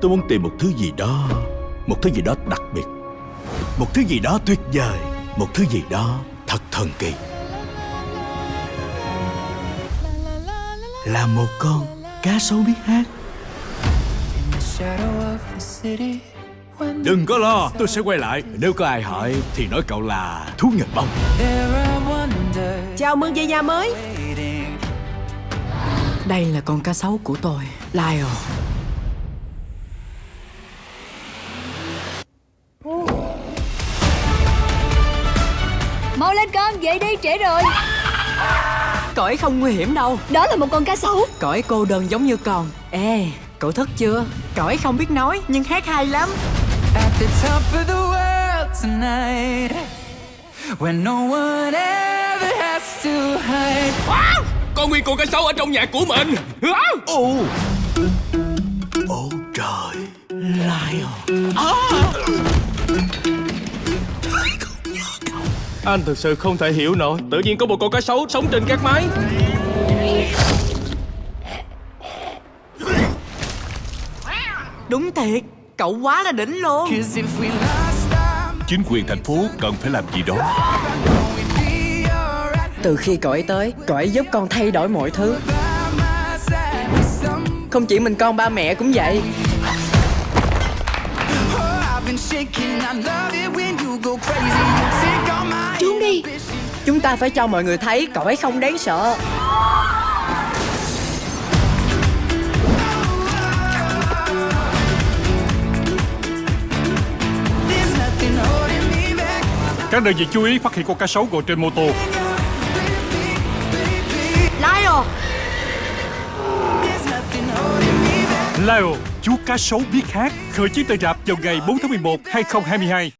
Tôi muốn tìm một thứ gì đó Một thứ gì đó đặc biệt. Một thứ gì đó tuyệt vời Một thứ gì đó thật thần kỳ. Là một con cá sấu biết hát. Đừng có lo, tôi sẽ quay lại. Nếu có ai hỏi thì nói cậu là thú nhật bông. Chào mừng về nhà mới. Đây là con cá sấu của tôi Lyle Mau lên con, dậy đi, trễ rồi. Cõi không nguy hiểm đâu. Đó là một con cá sấu. Cõi cô đơn giống như con. Ê, cậu thức chưa? Cõi không biết nói nhưng hát hay lắm. At the top of the world tonight when no one ever has to hide. Có nguyên con cá sấu ở trong nhà của mình. Ồ. Ồ. Trời. Lion Anh thực sự không thể hiểu nổi. Tự nhiên có một con cá sấu sống trên các mái. Đúng thiệt, cậu quá là đỉnh luôn. Chính quyền thành phố cần phải làm gì đó? Từ khi cõi tới, cõi giúp con thay đổi mọi thứ. Không chỉ mình con ba mẹ cũng vậy Trốn đi. Chúng ta phải cho mọi người thấy cõi không đáng sợ. Các đơn vị chú ý phát hiện con cá sấu ngồi trên mô tô. Lyle. There's chú cá sấu biết hát. Khởi chiếu tại rạp vào ngày 4 tháng 11 2022